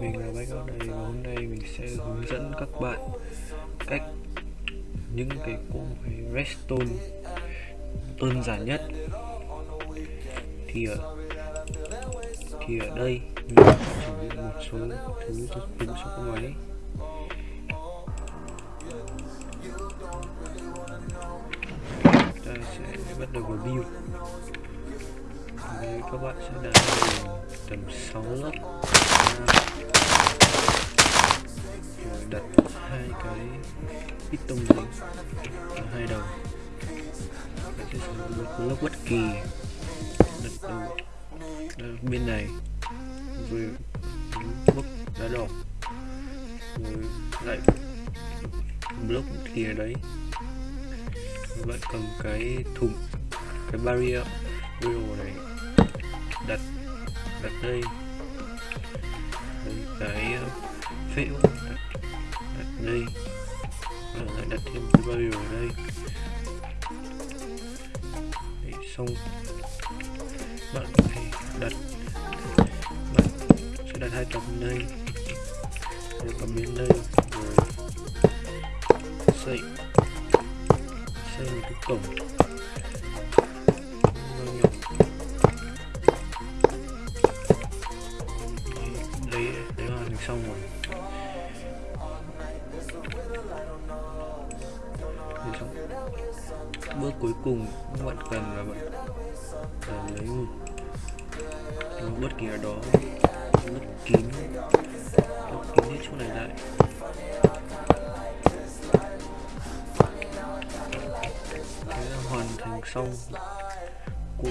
mình là bác này và hôm nay mình sẽ hướng dẫn các bạn cách những cái cỗ máy redstone đơn giản nhất. Thì ở thì ở đây mình chuẩn bị một số thứ cho dụng số cỗ máy. Ta sẽ bắt đầu vào build các bạn sẽ đạt tầm 6 lớp đặt hai cái piston lên. Ở hai đầu. Đặt cái sử một bất kỳ. Đặt đầu bên này. Rồi bốc đá đỏ. Rồi lại block kia đấy. Bạn cầm cái thùng, cái barrier barrier này. Đặt đặt đây cái ờ, phễu đặt, đặt đây. Và lại đặt thêm cái bao ở đây. Đấy, xong. Bạn phải đặt bạn sẽ đặt hai tấm đây. Rồi cầm bên đây rồi xây xây một cái cổng. Bước cuối cùng các bạn cần là bạn cần lấy một, một bất kỳ ở đó lấp kín lấp kín hết chỗ này lại. Thế là hoàn thành xong của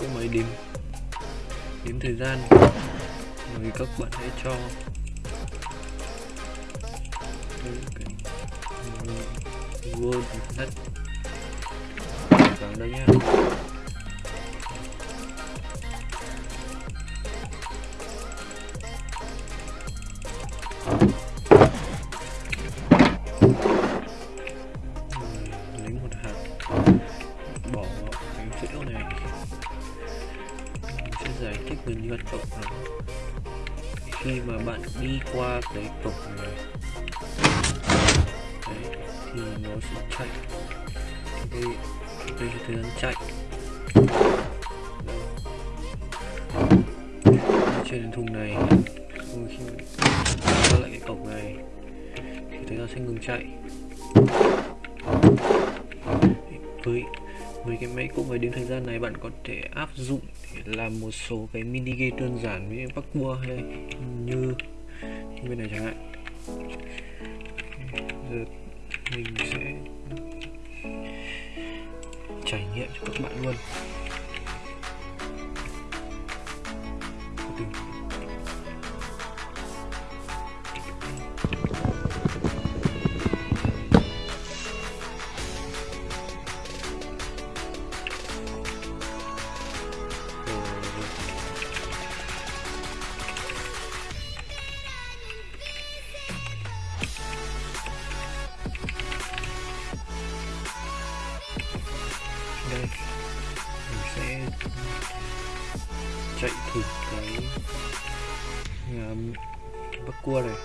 của máy đếm đếm thời gian. Rồi các bạn hãy cho cái word đất này. Mình nha giải thích về hoạt động khi mà bạn đi qua cái cổng này đấy, thì nó sẽ chạy. Đây đây là chạy. Trên thùng này rồi khi ra lại cái cổng này thì thấy nó sẽ ngừng chạy. Với với cái máy cũng máy đến thời gian này bạn có thể áp dụng để làm một số cái mini game đơn giản với bắc cua hay như, như bên này chẳng hạn. Giờ mình sẽ trải nghiệm cho các bạn luôn. Mình sẽ chạy thử cái um, bắc cua này.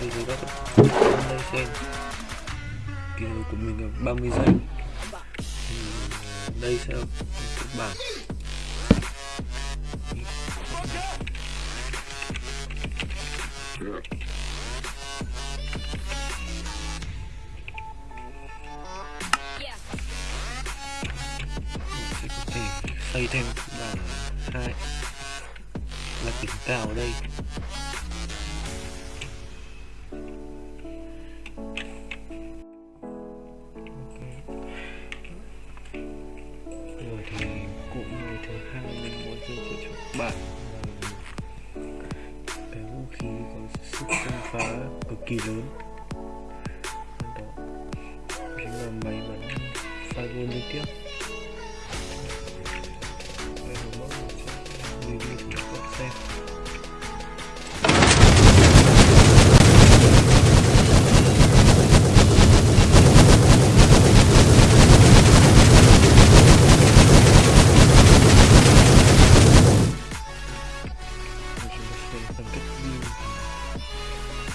Đây rồi đó đây xem kiểu của mình là 30 giây đây sẽ là kịch bản. Sẽ có thể xây thêm kịch bản hai. Là đỉnh cao ở đây. Bạn. Cái vũ khí có sức công phá cực kỳ lớn. Đó chính là máy bắn fireball liên tiếp. Đây là mẫu mình sẽ review cho các bạn xem trên phân cách view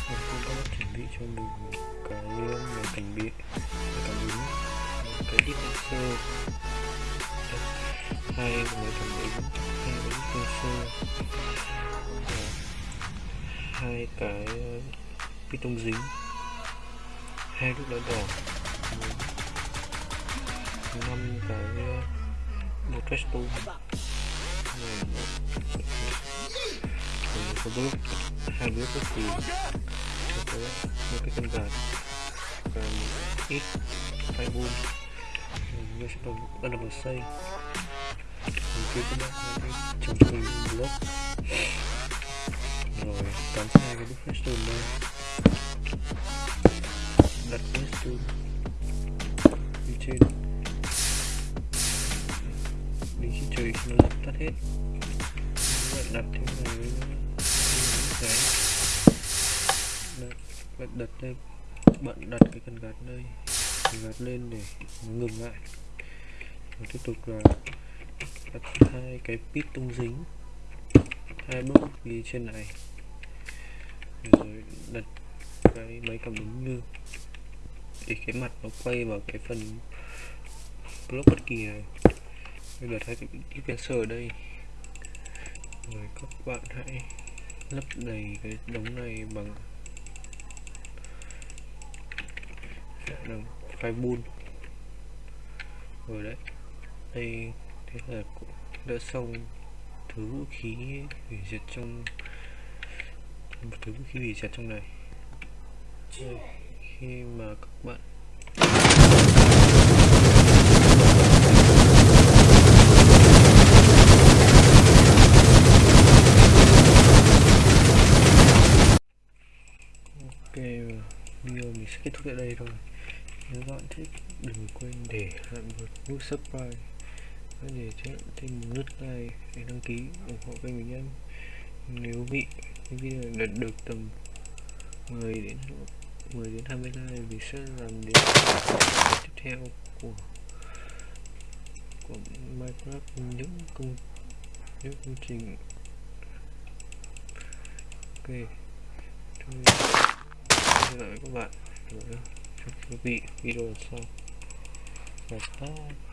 mình cũng có chuẩn bị cho mình một cái máy cảnh bị cảm ứng một cái diffuser hai máy cảm ứng hai cái diffuser hai cái piston ờ, dính. Hai lúc đó đỏ. Năm cái ờ, một trash tool này một bước hai bước bất kỳ có một cái con gà và một ít phải boom mình sẽ bắt đầu xây mình kia các bạn trồng cho mình block rồi cắm hai cái bức stone đây đặt cái stone đi trên đi khi trời nó tắt hết bạn đặt thêm này cái bạn đặt đây bạn đặt cái cần gạt đây gạt lên để ngừng lại. Và tiếp tục là đặt hai cái pit tung dính, hai bước đi trên này. Rồi đặt cái máy cảm ứng như để cái mặt nó quay vào cái phần block bất kỳ này. Bây giờ thay cái dispenser ở đây. Rồi các bạn hãy lấp đầy cái đống này bằng dạ, bằng phai bun rồi đấy đây thế là cũng đã xong thứ vũ khí hủy diệt trong một thứ vũ khí hủy diệt trong này. Đây, khi mà các bạn ok video mình sẽ kết thúc tại đây thôi. Nếu các bạn thích, đừng quên để lại một nút subscribe. Và để thêm một nút like để đăng ký, ủng hộ kênh mình nhé. Nếu bị video đạt được tầm 10 đến 10 đến 20 like vì sẽ làm đến tiếp theo của của Minecraft, những công những công trình. Ok. Thôi hẹn gặp lại các bạn ở trong quý vị video lần sau và bye